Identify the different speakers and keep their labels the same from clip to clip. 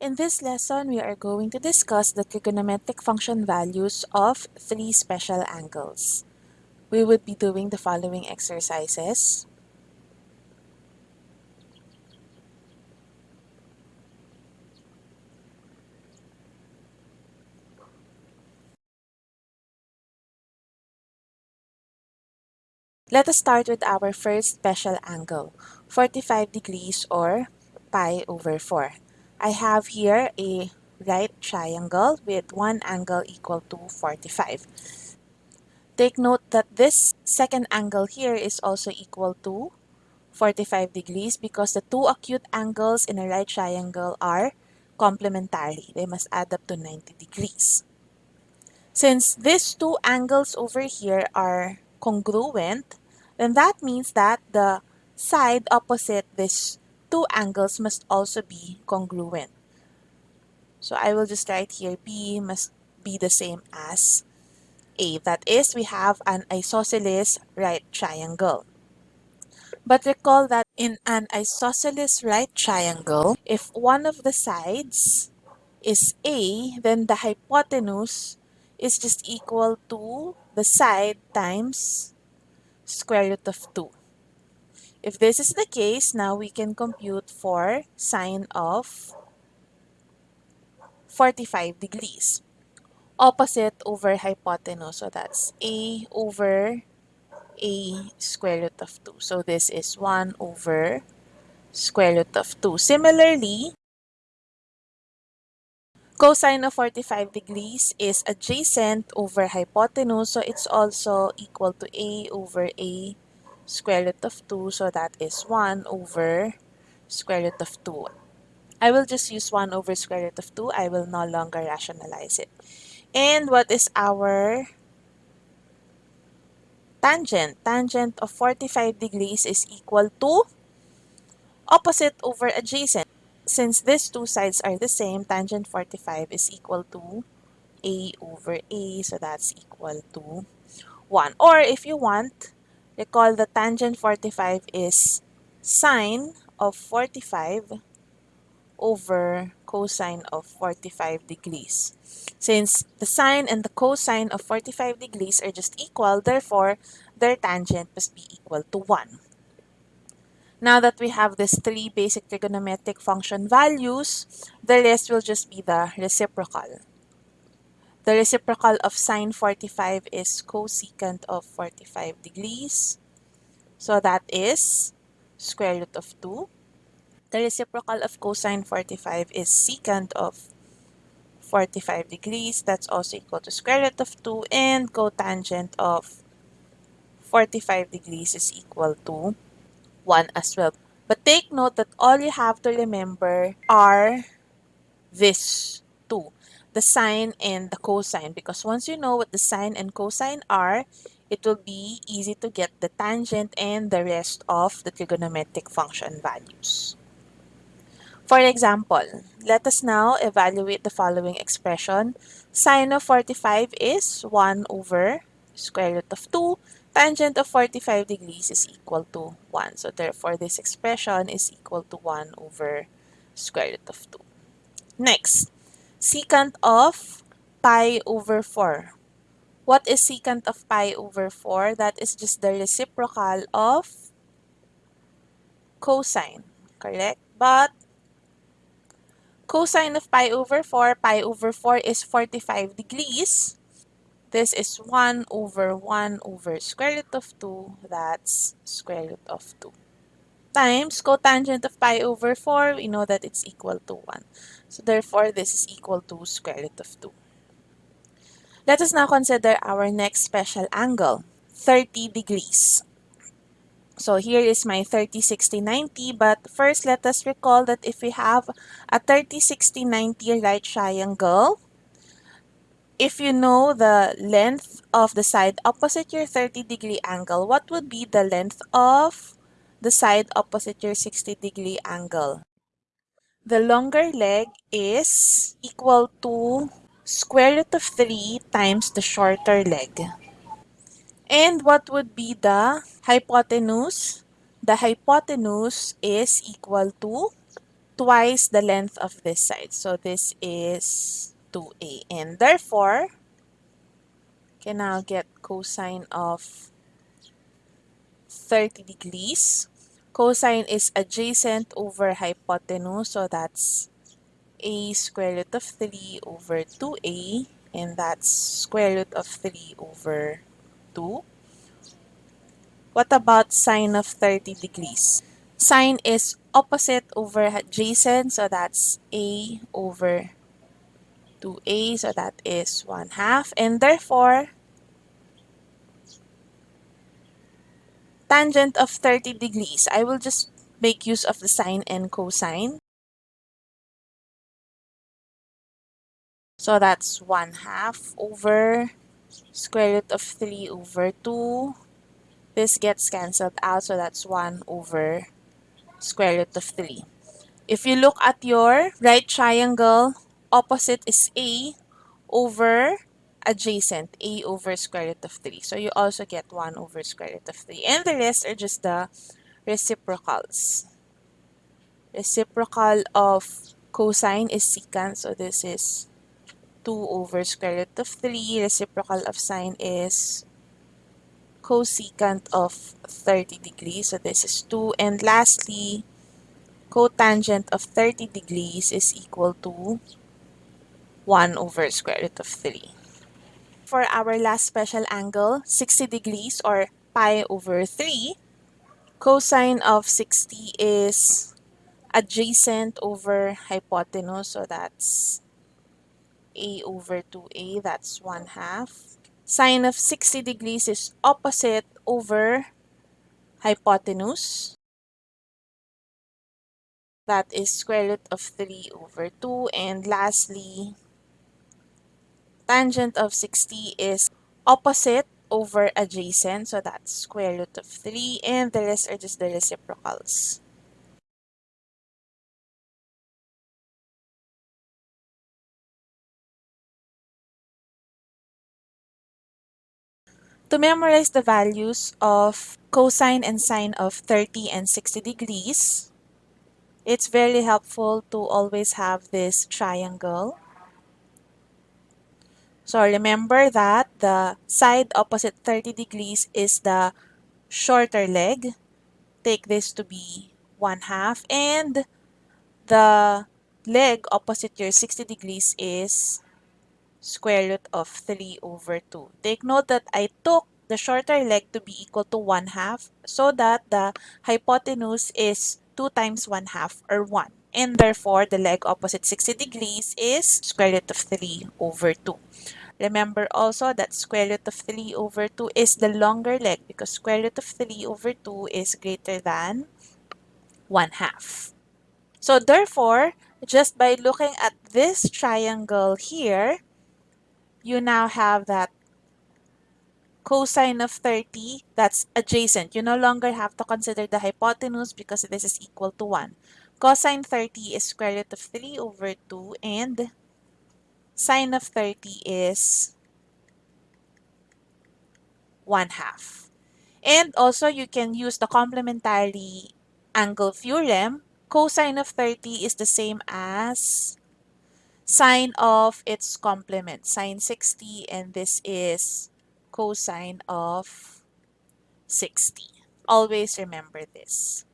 Speaker 1: In this lesson, we are going to discuss the trigonometric function values of three special angles. We would be doing the following exercises. Let us start with our first special angle, 45 degrees or pi over 4. I have here a right triangle with one angle equal to 45. Take note that this second angle here is also equal to 45 degrees because the two acute angles in a right triangle are complementary. They must add up to 90 degrees. Since these two angles over here are congruent, then that means that the side opposite these two angles must also be congruent. So I will just write here B must be the same as A. That is, we have an isosceles right triangle. But recall that in an isosceles right triangle, if one of the sides is A, then the hypotenuse is just equal to the side times square root of 2. If this is the case, now we can compute for sine of 45 degrees. Opposite over hypotenuse, so that's a over a square root of 2. So this is 1 over square root of 2. Similarly, cosine of 45 degrees is adjacent over hypotenuse, so it's also equal to a over a square root of 2, so that is 1 over square root of 2. I will just use 1 over square root of 2. I will no longer rationalize it. And what is our tangent? Tangent of 45 degrees is equal to opposite over adjacent. Since these two sides are the same, tangent 45 is equal to a over a, so that's equal to 1. Or if you want, recall the tangent 45 is sine of 45 over cosine of 45 degrees. Since the sine and the cosine of 45 degrees are just equal, therefore, their tangent must be equal to 1. Now that we have these three basic trigonometric function values, the rest will just be the reciprocal. The reciprocal of sine 45 is cosecant of 45 degrees. So that is square root of 2. The reciprocal of cosine 45 is secant of 45 degrees. That's also equal to square root of 2. And cotangent of 45 degrees is equal to 1 as well. But take note that all you have to remember are this the sine and the cosine. Because once you know what the sine and cosine are, it will be easy to get the tangent and the rest of the trigonometric function values. For example, let us now evaluate the following expression. Sine of 45 is 1 over square root of 2 tangent of 45 degrees is equal to 1. So therefore, this expression is equal to 1 over square root of 2. Next, secant of pi over 4. What is secant of pi over 4? That is just the reciprocal of cosine, correct? But cosine of pi over 4, pi over 4 is 45 degrees. This is 1 over 1 over square root of 2. That's square root of 2. Times cotangent of pi over 4, we know that it's equal to 1. So therefore, this is equal to square root of 2. Let us now consider our next special angle, 30 degrees. So here is my 30, 60, 90. But first, let us recall that if we have a 30, 60, 90 right triangle, if you know the length of the side opposite your 30 degree angle, what would be the length of the side opposite your 60 degree angle? The longer leg is equal to square root of 3 times the shorter leg. And what would be the hypotenuse? The hypotenuse is equal to twice the length of this side. So this is 2a. And therefore, can now get cosine of 30 degrees. Cosine is adjacent over hypotenuse. So that's a square root of 3 over 2a. And that's square root of 3 over 2. What about sine of 30 degrees? Sine is opposite over adjacent, so that's a over 2a, so that is 1 half. And therefore, tangent of 30 degrees, I will just make use of the sine and cosine. So that's 1 half over square root of 3 over 2 this gets cancelled out, so that's 1 over square root of 3. If you look at your right triangle, opposite is A over adjacent, A over square root of 3. So you also get 1 over square root of 3. And the rest are just the reciprocals. Reciprocal of cosine is secant, so this is 2 over square root of 3. Reciprocal of sine is cosecant of 30 degrees. So this is 2. And lastly, cotangent of 30 degrees is equal to 1 over square root of 3. For our last special angle, 60 degrees or pi over 3, cosine of 60 is adjacent over hypotenuse. So that's a over 2a, that's 1 half sine of 60 degrees is opposite over hypotenuse. That is square root of 3 over 2. And lastly, tangent of 60 is opposite over adjacent. So that's square root of 3. And the rest are just the reciprocals. To memorize the values of cosine and sine of 30 and 60 degrees, it's very helpful to always have this triangle. So remember that the side opposite 30 degrees is the shorter leg. Take this to be 1 half. And the leg opposite your 60 degrees is square root of 3 over 2. Take note that I took the shorter leg to be equal to 1 half so that the hypotenuse is 2 times 1 half or 1. And therefore, the leg opposite 60 degrees is square root of 3 over 2. Remember also that square root of 3 over 2 is the longer leg because square root of 3 over 2 is greater than 1 half. So therefore, just by looking at this triangle here, you now have that cosine of 30, that's adjacent. You no longer have to consider the hypotenuse because this is equal to 1. Cosine 30 is square root of 3 over 2 and sine of 30 is 1 half. And also you can use the complementary angle theorem. Cosine of 30 is the same as sine of its complement, sine 60, and this is cosine of 60. Always remember this.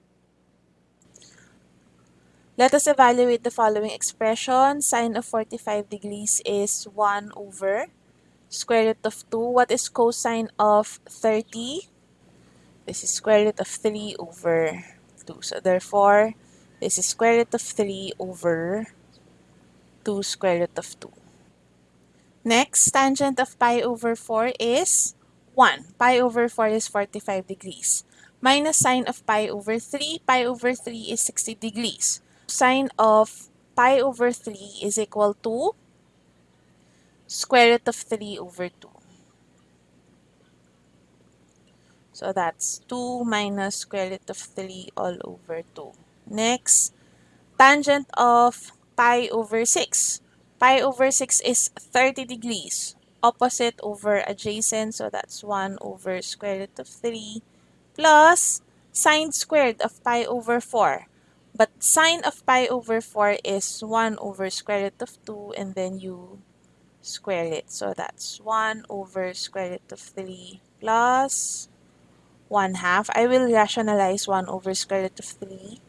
Speaker 1: Let us evaluate the following expression. Sine of 45 degrees is 1 over square root of 2. What is cosine of 30? This is square root of 3 over 2. So therefore, this is square root of 3 over 2 square root of 2. Next, tangent of pi over 4 is 1. Pi over 4 is 45 degrees. Minus sine of pi over 3. Pi over 3 is 60 degrees. Sine of pi over 3 is equal to square root of 3 over 2. So that's 2 minus square root of 3 all over 2. Next, tangent of pi over 6. Pi over 6 is 30 degrees. Opposite over adjacent, so that's 1 over square root of 3 plus sine squared of pi over 4. But sine of pi over 4 is 1 over square root of 2 and then you square it. So that's 1 over square root of 3 plus 1 half. I will rationalize 1 over square root of 3.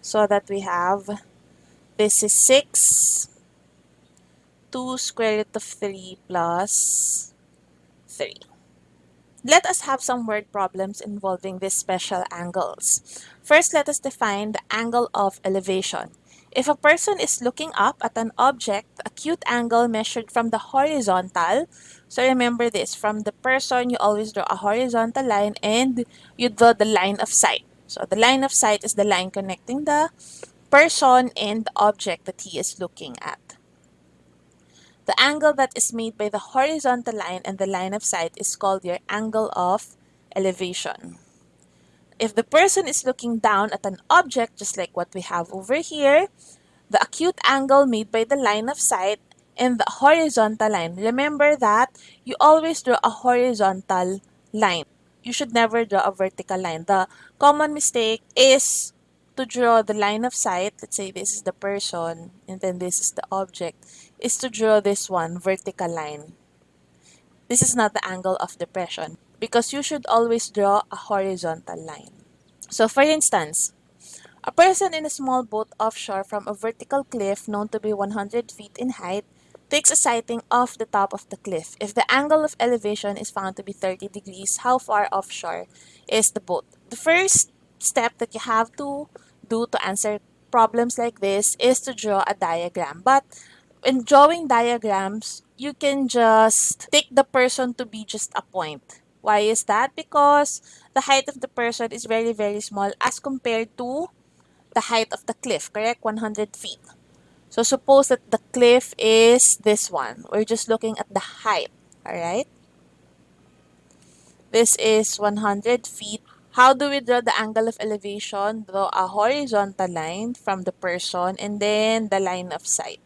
Speaker 1: So that we have, this is 6, 2 square root of 3 plus 3. Let us have some word problems involving these special angles. First, let us define the angle of elevation. If a person is looking up at an object, acute angle measured from the horizontal, so remember this, from the person, you always draw a horizontal line and you draw the line of sight. So the line of sight is the line connecting the person and the object that he is looking at. The angle that is made by the horizontal line and the line of sight is called your angle of elevation. If the person is looking down at an object, just like what we have over here, the acute angle made by the line of sight and the horizontal line. Remember that you always draw a horizontal line. You should never draw a vertical line. The common mistake is to draw the line of sight, let's say this is the person and then this is the object, is to draw this one, vertical line. This is not the angle of depression because you should always draw a horizontal line. So for instance, a person in a small boat offshore from a vertical cliff known to be 100 feet in height takes a sighting off the top of the cliff. If the angle of elevation is found to be 30 degrees, how far offshore is the boat? The first step that you have to do to answer problems like this is to draw a diagram. But in drawing diagrams, you can just take the person to be just a point. Why is that? Because the height of the person is very, very small as compared to the height of the cliff, correct? 100 feet. So suppose that the cliff is this one. We're just looking at the height, all right? This is 100 feet. How do we draw the angle of elevation? Draw a horizontal line from the person and then the line of sight.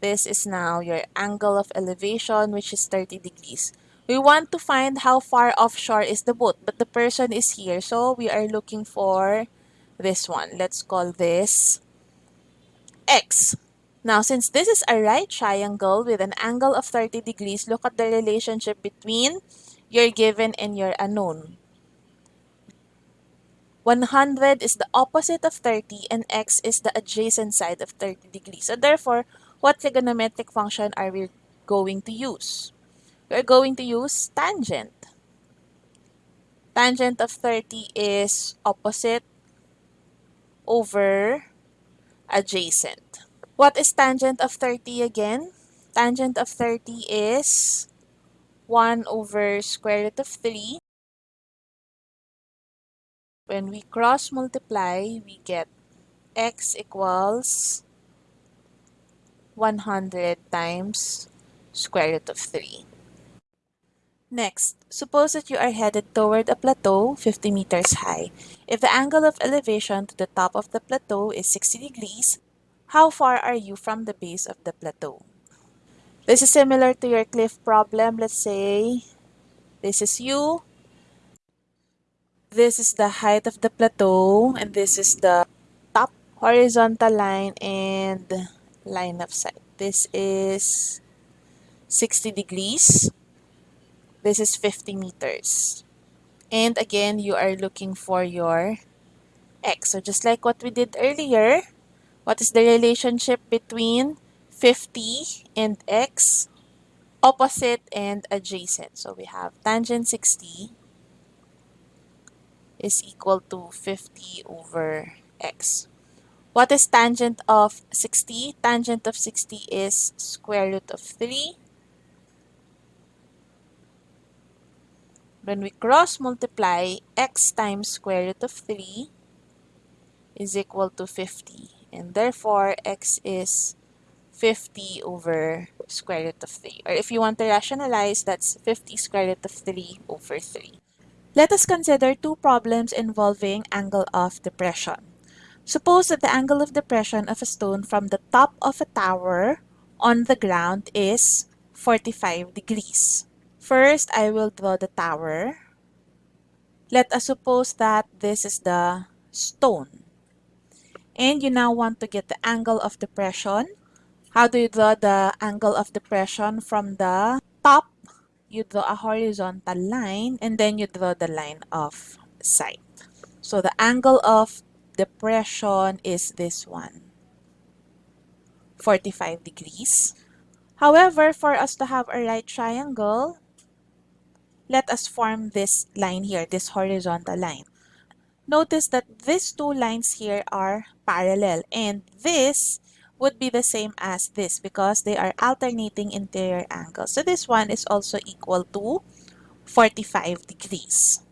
Speaker 1: This is now your angle of elevation, which is 30 degrees. We want to find how far offshore is the boat, but the person is here. So we are looking for this one. Let's call this X. Now, since this is a right triangle with an angle of 30 degrees, look at the relationship between your given and your unknown. 100 is the opposite of 30 and x is the adjacent side of 30 degrees. So therefore, what trigonometric function are we going to use? We're going to use tangent. Tangent of 30 is opposite over adjacent. What is tangent of 30 again? Tangent of 30 is 1 over square root of 3. When we cross multiply, we get x equals 100 times square root of 3. Next, suppose that you are headed toward a plateau 50 meters high. If the angle of elevation to the top of the plateau is 60 degrees, how far are you from the base of the plateau? This is similar to your cliff problem. Let's say this is you. This is the height of the plateau and this is the top horizontal line and line of sight. This is 60 degrees. This is 50 meters. And again, you are looking for your x. So just like what we did earlier, what is the relationship between 50 and x, opposite and adjacent. So we have tangent 60 is equal to 50 over x. What is tangent of 60? Tangent of 60 is square root of 3. When we cross multiply, x times square root of 3 is equal to 50. And therefore, x is 50 over square root of 3. Or if you want to rationalize, that's 50 square root of 3 over 3. Let us consider two problems involving angle of depression. Suppose that the angle of depression of a stone from the top of a tower on the ground is 45 degrees. First, I will draw the tower. Let us suppose that this is the stone. And you now want to get the angle of depression. How do you draw the angle of depression from the top? You draw a horizontal line and then you draw the line of sight. So the angle of depression is this one, 45 degrees. However, for us to have a right triangle, let us form this line here, this horizontal line. Notice that these two lines here are parallel and this would be the same as this because they are alternating interior angles. So this one is also equal to 45 degrees.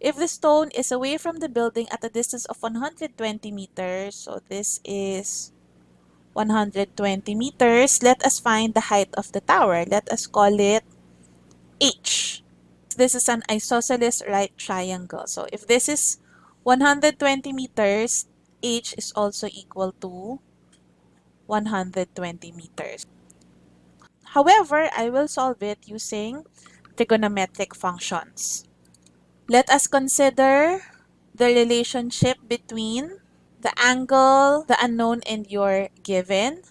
Speaker 1: If the stone is away from the building at a distance of 120 meters, so this is 120 meters, let us find the height of the tower. Let us call it H. This is an isosceles right triangle. So if this is 120 meters, H is also equal to 120 meters. However, I will solve it using trigonometric functions. Let us consider the relationship between the angle, the unknown, and your given.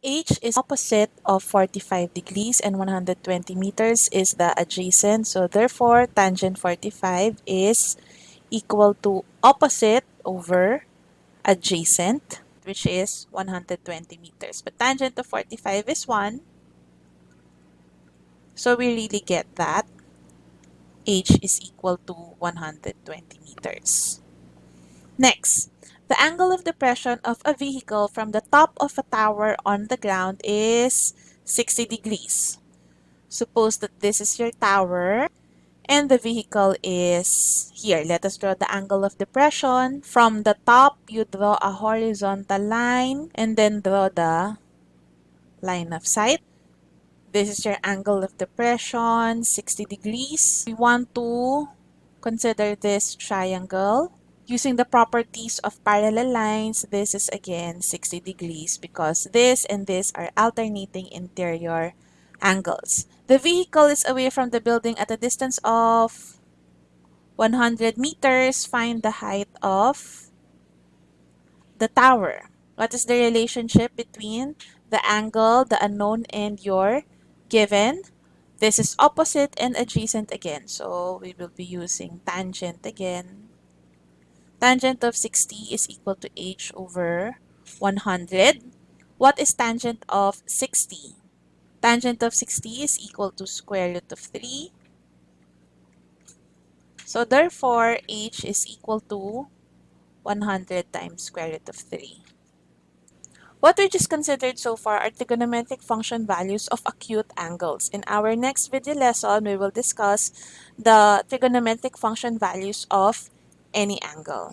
Speaker 1: H is opposite of 45 degrees and 120 meters is the adjacent. So therefore, tangent 45 is equal to opposite over adjacent, which is 120 meters. But tangent of 45 is 1. So we really get that H is equal to 120 meters. Next, the angle of depression of a vehicle from the top of a tower on the ground is 60 degrees. Suppose that this is your tower and the vehicle is here. Let us draw the angle of depression. From the top, you draw a horizontal line and then draw the line of sight. This is your angle of depression, 60 degrees. We want to consider this triangle. Using the properties of parallel lines, this is again 60 degrees because this and this are alternating interior angles. The vehicle is away from the building at a distance of 100 meters. Find the height of the tower. What is the relationship between the angle, the unknown, and your given? This is opposite and adjacent again. So we will be using tangent again. Tangent of 60 is equal to h over 100. What is tangent of 60? Tangent of 60 is equal to square root of 3. So therefore, h is equal to 100 times square root of 3. What we just considered so far are trigonometric function values of acute angles. In our next video lesson, we will discuss the trigonometric function values of any angle.